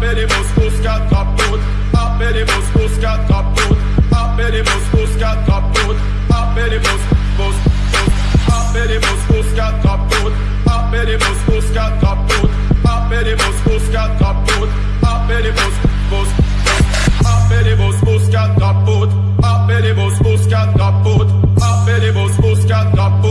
Appelle Moscou, ce qu'attrape Appelle Moscou, ce qu'attrape Appelle Moscou, ce qu'attrape Appelle Moscou, Moscou, Appelle Moscou, ce qu'attrape Appelle Moscou, ce qu'attrape Appelle Moscou, ce qu'attrape Appelle Moscou, Moscou, Appelle Moscou, ce qu'attrape Appelle Moscou, ce qu'attrape Appelle Moscou, ce qu'attrape